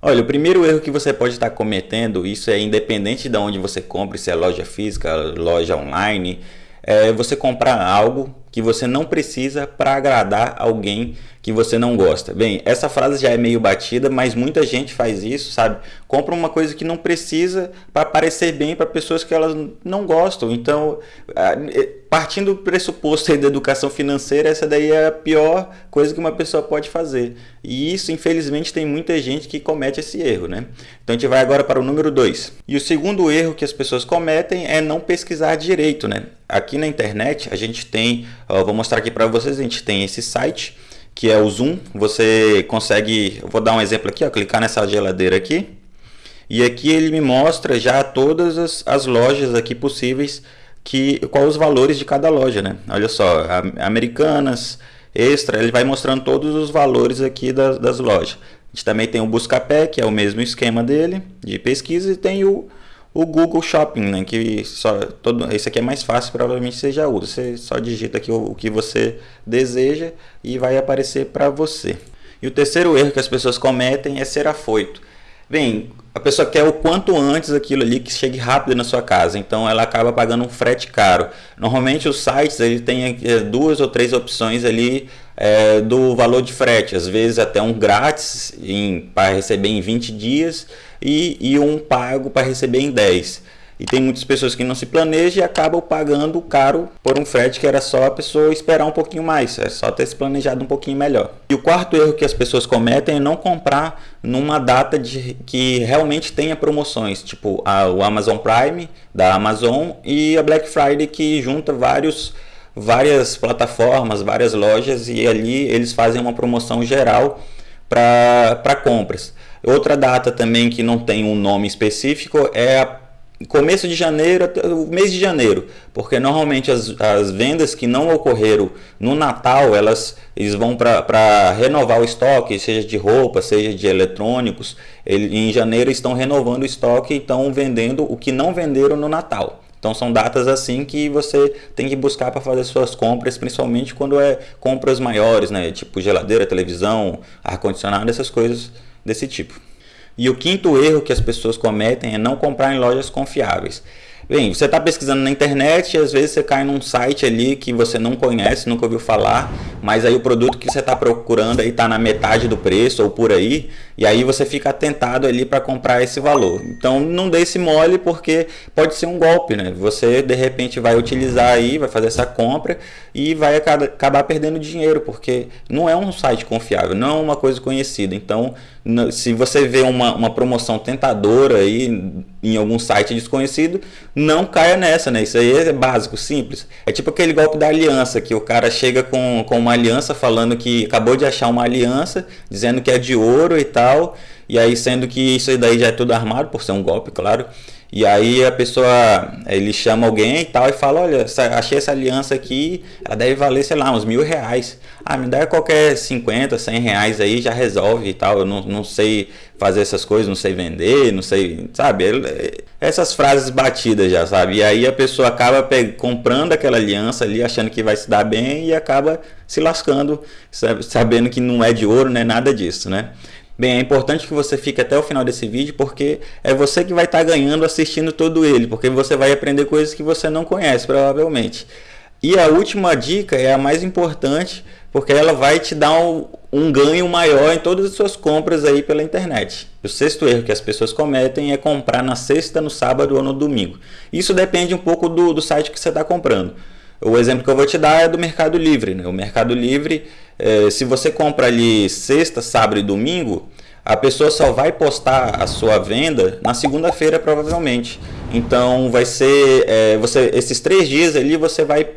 Olha, o primeiro erro que você pode estar cometendo, isso é independente de onde você compre, se é loja física, loja online, é você comprar algo que você não precisa para agradar alguém que você não gosta. Bem, essa frase já é meio batida, mas muita gente faz isso, sabe? Compra uma coisa que não precisa para parecer bem para pessoas que elas não gostam. Então, partindo do pressuposto da educação financeira, essa daí é a pior coisa que uma pessoa pode fazer. E isso, infelizmente, tem muita gente que comete esse erro, né? Então, a gente vai agora para o número 2. E o segundo erro que as pessoas cometem é não pesquisar direito, né? Aqui na internet, a gente tem, ó, vou mostrar aqui para vocês, a gente tem esse site que é o Zoom. Você consegue, vou dar um exemplo aqui, ó, clicar nessa geladeira aqui. E aqui ele me mostra já todas as, as lojas aqui possíveis, que qual os valores de cada loja, né? Olha só, Americanas, Extra, ele vai mostrando todos os valores aqui das, das lojas. A gente também tem o Buscapé, que é o mesmo esquema dele, de pesquisa, e tem o, o Google Shopping, né, que só todo esse aqui é mais fácil, provavelmente você já usa. Você só digita aqui o, o que você deseja e vai aparecer para você. E o terceiro erro que as pessoas cometem é ser afoito. Bem, a pessoa quer o quanto antes aquilo ali que chegue rápido na sua casa, então ela acaba pagando um frete caro. Normalmente os sites ele tem é, duas ou três opções ali é, do valor de frete, às vezes até um grátis para receber em 20 dias e, e um pago para receber em 10. E tem muitas pessoas que não se planejam e acabam pagando caro por um frete que era só a pessoa esperar um pouquinho mais, é só ter se planejado um pouquinho melhor. E o quarto erro que as pessoas cometem é não comprar numa data de, que realmente tenha promoções, tipo a, o Amazon Prime da Amazon e a Black Friday que junta vários várias plataformas, várias lojas e ali eles fazem uma promoção geral para compras. Outra data também que não tem um nome específico é a começo de janeiro o mês de janeiro, porque normalmente as, as vendas que não ocorreram no Natal, elas eles vão para renovar o estoque, seja de roupa, seja de eletrônicos, ele, em janeiro estão renovando o estoque e estão vendendo o que não venderam no Natal. Então são datas assim que você tem que buscar para fazer suas compras, principalmente quando é compras maiores, né? Tipo geladeira, televisão, ar-condicionado, essas coisas desse tipo. E o quinto erro que as pessoas cometem é não comprar em lojas confiáveis. Bem, você está pesquisando na internet e às vezes você cai num site ali que você não conhece, nunca ouviu falar, mas aí o produto que você está procurando aí está na metade do preço ou por aí, e aí você fica tentado ali para comprar esse valor. Então não dê esse mole porque pode ser um golpe, né? Você de repente vai utilizar aí, vai fazer essa compra e vai acabar perdendo dinheiro, porque não é um site confiável, não é uma coisa conhecida. Então, se você vê uma, uma promoção tentadora aí em algum site desconhecido, não caia nessa, né? Isso aí é básico, simples. É tipo aquele golpe da aliança, que o cara chega com, com uma aliança falando que acabou de achar uma aliança, dizendo que é de ouro e tal, e aí sendo que isso daí já é tudo armado, por ser um golpe, claro. E aí a pessoa, ele chama alguém e tal e fala, olha, achei essa aliança aqui, ela deve valer, sei lá, uns mil reais. Ah, me dá qualquer 50, 100 reais aí, já resolve e tal. Eu não, não sei fazer essas coisas, não sei vender, não sei, sabe? Essas frases batidas já, sabe? E aí a pessoa acaba comprando aquela aliança ali, achando que vai se dar bem e acaba se lascando, sabendo que não é de ouro, não é nada disso, né? Bem, é importante que você fique até o final desse vídeo porque é você que vai estar tá ganhando assistindo todo ele, porque você vai aprender coisas que você não conhece provavelmente. E a última dica é a mais importante, porque ela vai te dar um, um ganho maior em todas as suas compras aí pela internet. O sexto erro que as pessoas cometem é comprar na sexta, no sábado ou no domingo. Isso depende um pouco do, do site que você está comprando. O exemplo que eu vou te dar é do Mercado Livre. Né? O Mercado Livre, é, se você compra ali sexta, sábado e domingo, a pessoa só vai postar a sua venda na segunda-feira provavelmente. Então vai ser é, você esses três dias ali você vai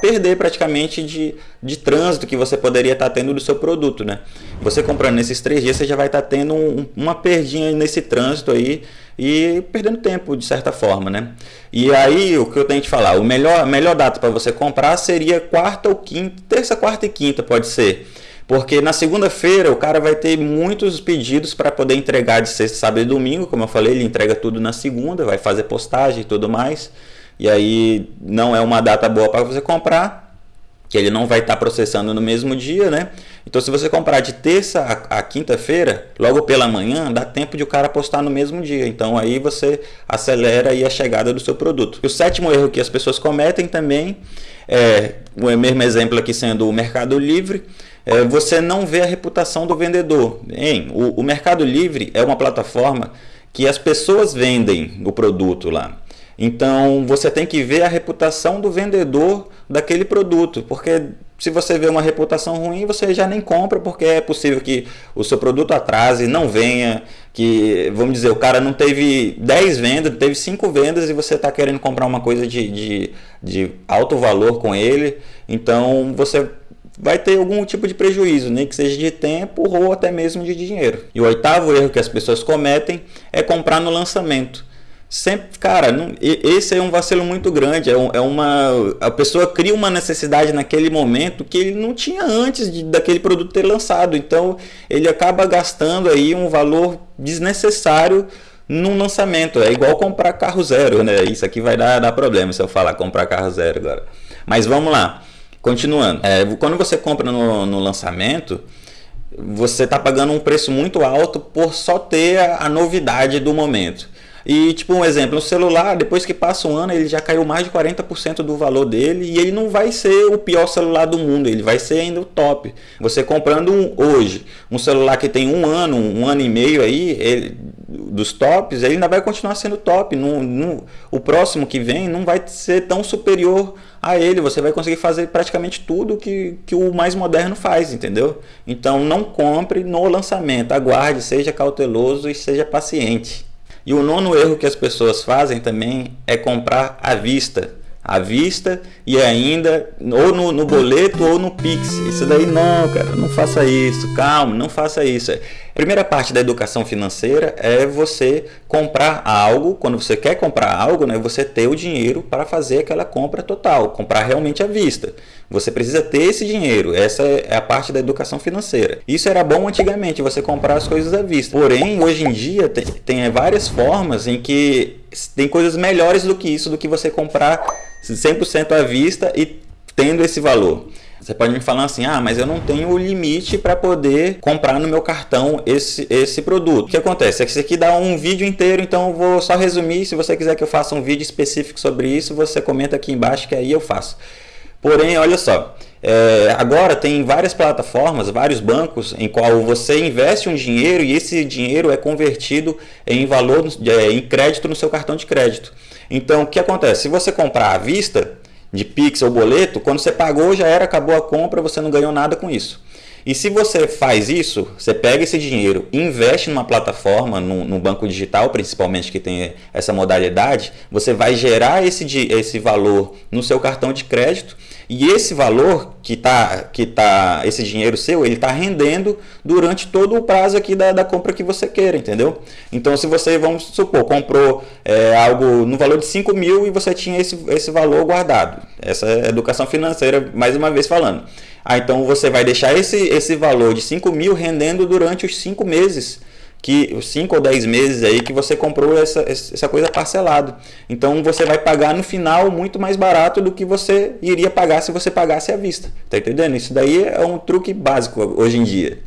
perder praticamente de, de trânsito que você poderia estar tendo do seu produto, né? Você comprando nesses três dias, você já vai estar tendo um, uma perdinha nesse trânsito aí e perdendo tempo de certa forma, né? E aí o que eu tenho que falar, o melhor, melhor data para você comprar seria quarta ou quinta, terça, quarta e quinta pode ser. Porque na segunda-feira o cara vai ter muitos pedidos para poder entregar de sexta, sábado e domingo, como eu falei, ele entrega tudo na segunda, vai fazer postagem e tudo mais e aí não é uma data boa para você comprar, que ele não vai estar tá processando no mesmo dia, né? Então, se você comprar de terça a, a quinta-feira, logo pela manhã, dá tempo de o cara postar no mesmo dia. Então, aí você acelera aí a chegada do seu produto. E o sétimo erro que as pessoas cometem também é o mesmo exemplo aqui sendo o Mercado Livre. É, você não vê a reputação do vendedor. Hein? O, o Mercado Livre é uma plataforma que as pessoas vendem o produto lá. Então você tem que ver a reputação do vendedor daquele produto, porque se você vê uma reputação ruim, você já nem compra, porque é possível que o seu produto atrase, não venha, que, vamos dizer, o cara não teve 10 vendas, teve 5 vendas e você está querendo comprar uma coisa de, de, de alto valor com ele, então você vai ter algum tipo de prejuízo, nem que seja de tempo ou até mesmo de dinheiro. E o oitavo erro que as pessoas cometem é comprar no lançamento. Sempre, cara, não, esse é um vacilo muito grande. É, um, é, uma. A pessoa cria uma necessidade naquele momento que ele não tinha antes de, daquele produto ter lançado. Então ele acaba gastando aí um valor desnecessário num lançamento. É igual comprar carro zero, né? Isso aqui vai dar, dar problema se eu falar comprar carro zero agora. Mas vamos lá. Continuando. É, quando você compra no, no lançamento, você está pagando um preço muito alto por só ter a, a novidade do momento. E, tipo, um exemplo, um celular, depois que passa um ano, ele já caiu mais de 40% do valor dele e ele não vai ser o pior celular do mundo, ele vai ser ainda o top. Você comprando um, hoje um celular que tem um ano, um ano e meio aí, ele, dos tops, ele ainda vai continuar sendo top. No, o próximo que vem não vai ser tão superior a ele. Você vai conseguir fazer praticamente tudo que, que o mais moderno faz, entendeu? Então não compre no lançamento, aguarde, seja cauteloso e seja paciente. E o nono erro que as pessoas fazem também é comprar à vista. À vista e ainda ou no, no boleto ou no Pix. Isso daí não, cara, não faça isso. Calma, não faça isso. Primeira parte da educação financeira é você comprar algo, quando você quer comprar algo, né, você ter o dinheiro para fazer aquela compra total, comprar realmente à vista. Você precisa ter esse dinheiro, essa é a parte da educação financeira. Isso era bom antigamente, você comprar as coisas à vista. Porém, hoje em dia tem, tem várias formas em que tem coisas melhores do que isso, do que você comprar 100% à vista e tendo esse valor. Você pode me falar assim, ah, mas eu não tenho o limite para poder comprar no meu cartão esse, esse produto. O que acontece? É que isso aqui dá um vídeo inteiro, então eu vou só resumir. Se você quiser que eu faça um vídeo específico sobre isso, você comenta aqui embaixo que aí eu faço. Porém, olha só, é, agora tem várias plataformas, vários bancos em qual você investe um dinheiro e esse dinheiro é convertido em valor, é, em crédito no seu cartão de crédito. Então, o que acontece? Se você comprar à vista, de Pix ou boleto, quando você pagou já era, acabou a compra, você não ganhou nada com isso. E se você faz isso, você pega esse dinheiro, investe numa plataforma, no, no, banco digital, principalmente que tem essa modalidade, você vai gerar esse, esse valor no seu cartão de crédito e esse valor que tá, que tá, esse dinheiro seu, ele está rendendo durante todo o prazo aqui da, da compra que você queira, entendeu? Então, se você, vamos supor, comprou é, algo no valor de 5 mil e você tinha esse, esse valor guardado. Essa é educação financeira, mais uma vez falando. Ah, então você vai deixar esse, esse valor de 5 mil rendendo durante os 5 meses que os 5 ou 10 meses aí que você comprou essa, essa coisa parcelado. Então você vai pagar no final muito mais barato do que você iria pagar se você pagasse à vista. Tá entendendo? Isso daí é um truque básico hoje em dia.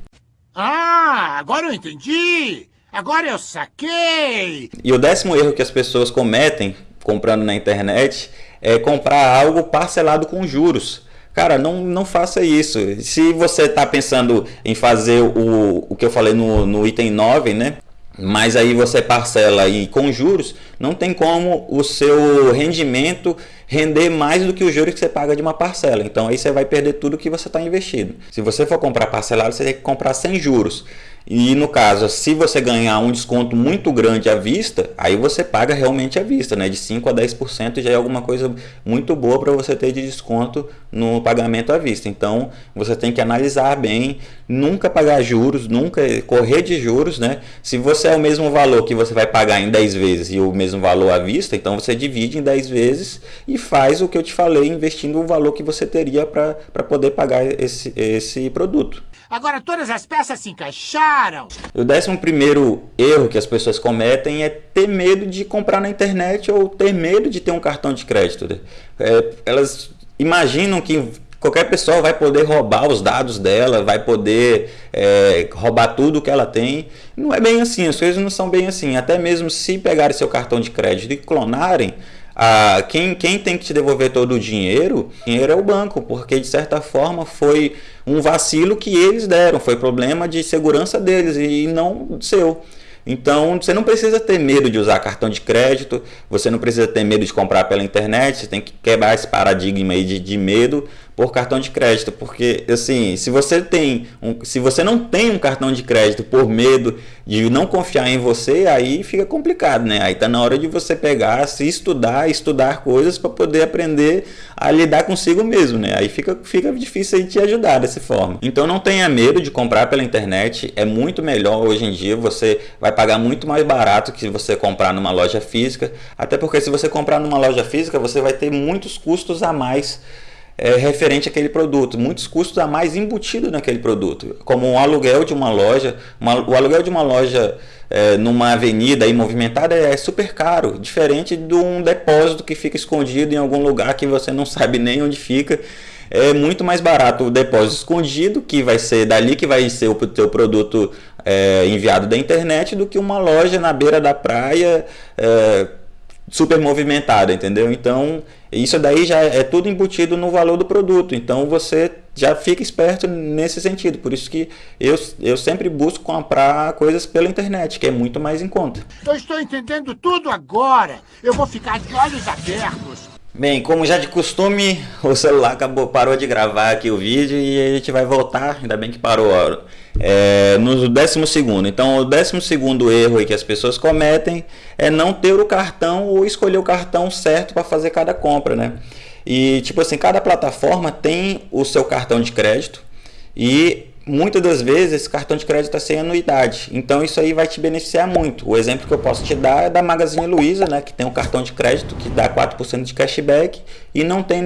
Ah, agora eu entendi! Agora eu saquei! E o décimo erro que as pessoas cometem comprando na internet é comprar algo parcelado com juros. Cara, não, não faça isso. Se você está pensando em fazer o, o que eu falei no, no item 9, né? Mas aí você parcela aí com juros, não tem como o seu rendimento render mais do que o juros que você paga de uma parcela. Então aí você vai perder tudo que você está investindo. Se você for comprar parcelado, você tem que comprar sem juros. E no caso, se você ganhar um desconto muito grande à vista, aí você paga realmente à vista, né? De 5 a 10% já é alguma coisa muito boa para você ter de desconto no pagamento à vista. Então, você tem que analisar bem, nunca pagar juros, nunca correr de juros, né? Se você é o mesmo valor que você vai pagar em 10 vezes e o mesmo valor à vista, então você divide em 10 vezes e faz o que eu te falei, investindo o valor que você teria para poder pagar esse, esse produto. Agora todas as peças se encaixaram. O décimo primeiro erro que as pessoas cometem é ter medo de comprar na internet ou ter medo de ter um cartão de crédito. É, elas imaginam que qualquer pessoa vai poder roubar os dados dela, vai poder é, roubar tudo que ela tem. Não é bem assim, as coisas não são bem assim. Até mesmo se pegarem seu cartão de crédito e clonarem, a, quem, quem tem que te devolver todo o dinheiro, dinheiro é o banco, porque de certa forma foi um vacilo que eles deram, foi problema de segurança deles e não seu. Então você não precisa ter medo de usar cartão de crédito, você não precisa ter medo de comprar pela internet, você tem que quebrar esse paradigma aí de, de medo por cartão de crédito, porque assim, se você tem um, se você não tem um cartão de crédito por medo de não confiar em você, aí fica complicado, né? Aí tá na hora de você pegar, se estudar, estudar coisas para poder aprender a lidar consigo mesmo, né? Aí fica fica difícil aí te ajudar dessa forma. Então não tenha medo de comprar pela internet, é muito melhor hoje em dia, você vai pagar muito mais barato que você comprar numa loja física, até porque se você comprar numa loja física, você vai ter muitos custos a mais é, referente àquele produto, muitos custos a mais embutidos naquele produto, como um aluguel de uma loja, uma, o aluguel de uma loja é, numa avenida aí movimentada é super caro, diferente de um depósito que fica escondido em algum lugar que você não sabe nem onde fica. É muito mais barato o depósito escondido, que vai ser dali que vai ser o teu produto é, enviado da internet, do que uma loja na beira da praia é, super movimentada, entendeu? Então, isso daí já é tudo embutido no valor do produto. Então, você já fica esperto nesse sentido. Por isso que eu, eu sempre busco comprar coisas pela internet, que é muito mais em conta. Eu estou entendendo tudo agora. Eu vou ficar de olhos abertos. Bem, como já de costume, o celular acabou, parou de gravar aqui o vídeo e a gente vai voltar, ainda bem que parou é, no décimo segundo. Então, o décimo segundo erro que as pessoas cometem é não ter o cartão ou escolher o cartão certo para fazer cada compra, né? E tipo assim, cada plataforma tem o seu cartão de crédito e muitas das vezes esse cartão de crédito está sem anuidade. Então isso aí vai te beneficiar muito. O exemplo que eu posso te dar é da Magazine Luiza, né, que tem um cartão de crédito que dá 4% de cashback e não tem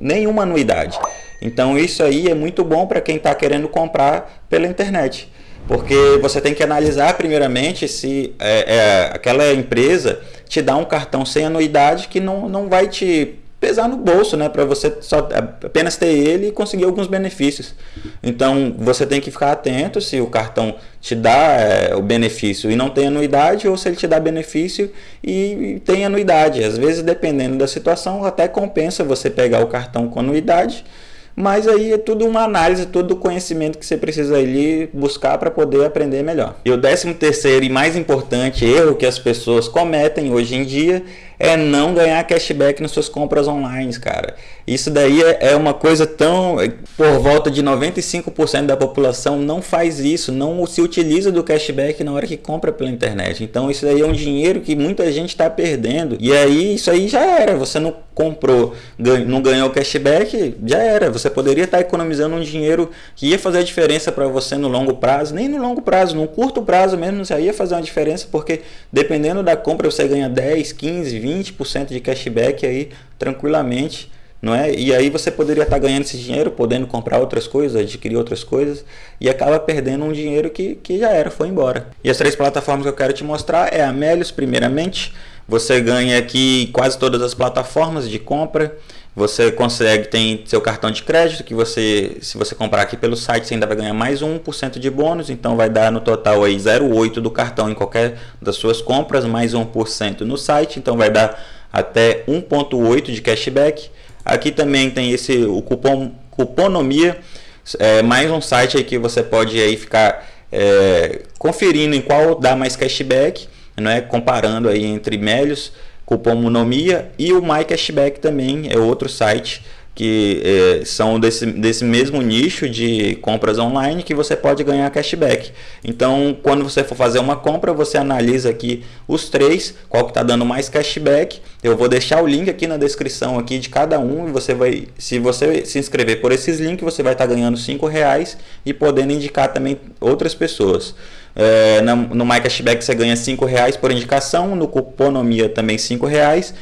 nenhuma anuidade. Então isso aí é muito bom para quem está querendo comprar pela internet. Porque você tem que analisar primeiramente se é, é, aquela empresa te dá um cartão sem anuidade que não, não vai te pesar no bolso, né, para você só apenas ter ele e conseguir alguns benefícios. Então, você tem que ficar atento se o cartão te dá é, o benefício e não tem anuidade ou se ele te dá benefício e, e tem anuidade. Às vezes, dependendo da situação, até compensa você pegar o cartão com anuidade mas aí é tudo uma análise, todo o conhecimento que você precisa ali buscar para poder aprender melhor. E o décimo terceiro e mais importante erro que as pessoas cometem hoje em dia é não ganhar cashback nas suas compras online, cara. Isso daí é, é uma coisa tão. Por volta de 95% da população não faz isso, não se utiliza do cashback na hora que compra pela internet. Então isso daí é um dinheiro que muita gente está perdendo. E aí isso aí já era. Você não comprou, não ganhou cashback, já era. Você poderia estar tá economizando um dinheiro que ia fazer a diferença para você no longo prazo, nem no longo prazo, no curto prazo mesmo, já ia fazer uma diferença, porque dependendo da compra você ganha 10, 15, 20. 20% de cashback aí tranquilamente, não é? E aí você poderia estar ganhando esse dinheiro, podendo comprar outras coisas, adquirir outras coisas e acaba perdendo um dinheiro que, que já era, foi embora. E as três plataformas que eu quero te mostrar é a Melios, primeiramente, você ganha aqui quase todas as plataformas de compra. Você consegue, tem seu cartão de crédito, que você, se você comprar aqui pelo site, você ainda vai ganhar mais 1% de bônus, então vai dar no total aí 0,8 do cartão em qualquer das suas compras, mais 1% no site, então vai dar até 1,8 de cashback. Aqui também tem esse o cupom Cuponomia, é, mais um site aí que você pode aí ficar é, conferindo em qual dá mais cashback, é comparando aí entre Melios cupom Monomia e o MyCashback também é outro site que é, são desse, desse mesmo nicho de compras online que você pode ganhar cashback. Então, quando você for fazer uma compra, você analisa aqui os três, qual que está dando mais cashback. Eu vou deixar o link aqui na descrição aqui de cada um e você vai, se você se inscrever por esses links, você vai estar tá ganhando cinco reais e podendo indicar também outras pessoas. É, no, no MyCashback você ganha cinco reais por indicação, no Cuponomia também cinco reais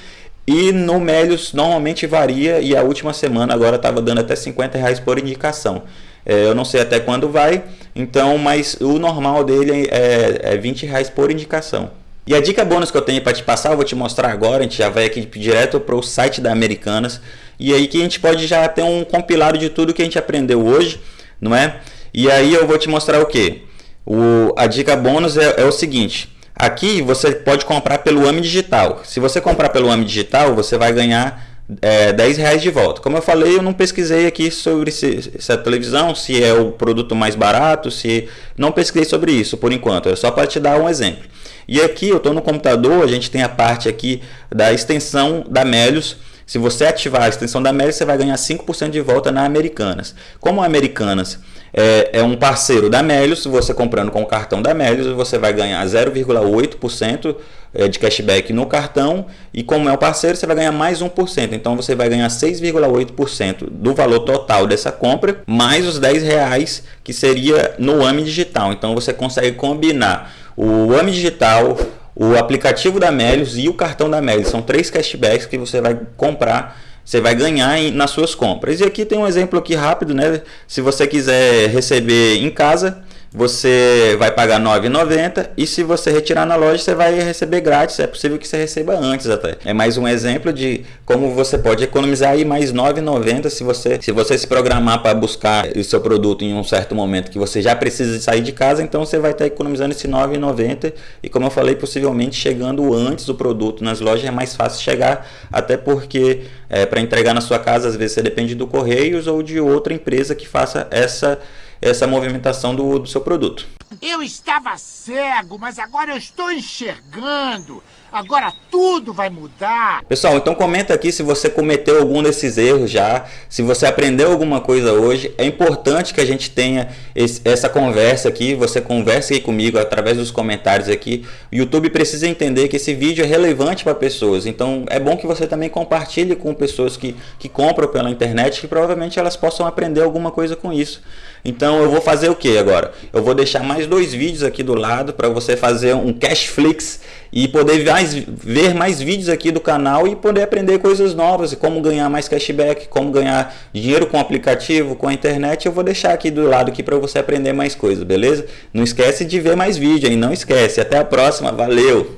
e no Melios normalmente varia e a última semana agora estava dando até 50 reais por indicação. É, eu não sei até quando vai, então, mas o normal dele é, é 20 reais por indicação. E a dica bônus que eu tenho para te passar, eu vou te mostrar agora, a gente já vai aqui direto para o site da Americanas, e aí que a gente pode já ter um compilado de tudo que a gente aprendeu hoje, não é? E aí eu vou te mostrar o que? O, a dica bônus é, é o seguinte, aqui você pode comprar pelo AMI Digital, se você comprar pelo AMI Digital, você vai ganhar é, 10 reais de volta. Como eu falei, eu não pesquisei aqui sobre se, se, a televisão, se é o produto mais barato, se não pesquisei sobre isso por enquanto, é só para te dar um exemplo. E aqui eu estou no computador, a gente tem a parte aqui da extensão da Melios. Se você ativar a extensão da Melios, você vai ganhar 5% de volta na Americanas. Como a Americanas é, é, um parceiro da Melios, você comprando com o cartão da Melios, você vai ganhar 0,8% é, de cashback no cartão e como é o parceiro, você vai ganhar mais 1%. Então você vai ganhar 6,8% do valor total dessa compra, mais os 10 reais que seria no AMI Digital. Então você consegue combinar o AMI Digital, o aplicativo da Melios e o cartão da Melios. São três cashbacks que você vai comprar você vai ganhar em, nas suas compras. E aqui tem um exemplo aqui rápido, né? Se você quiser receber em casa, você vai pagar R$ 9,90 e se você retirar na loja você vai receber grátis, é possível que você receba antes até. É mais um exemplo de como você pode economizar aí mais R$ 9,90 se você, se você se programar para buscar o seu produto em um certo momento que você já precisa sair de casa, então você vai estar economizando esse R$ 9,90 e como eu falei, possivelmente chegando antes do produto nas lojas é mais fácil chegar, até porque é, para entregar na sua casa às vezes você depende do Correios ou de outra empresa que faça essa essa movimentação do, do seu produto. Eu estava cego, mas agora eu estou enxergando. Agora tudo vai mudar. Pessoal, então comenta aqui se você cometeu algum desses erros já, se você aprendeu alguma coisa hoje. É importante que a gente tenha esse, essa conversa aqui, você converse aí comigo através dos comentários aqui. O YouTube precisa entender que esse vídeo é relevante para pessoas, então é bom que você também compartilhe com pessoas que, que compram pela internet, que provavelmente elas possam aprender alguma coisa com isso. Então eu vou fazer o que agora? Eu vou deixar mais dois vídeos aqui do lado para você fazer um Cashflix e poder mais, ver mais vídeos aqui do canal e poder aprender coisas novas, como ganhar mais cashback, como ganhar dinheiro com aplicativo, com a internet. Eu vou deixar aqui do lado aqui para você aprender mais coisas, beleza? Não esquece de ver mais vídeo, hein? Não esquece. Até a próxima. Valeu!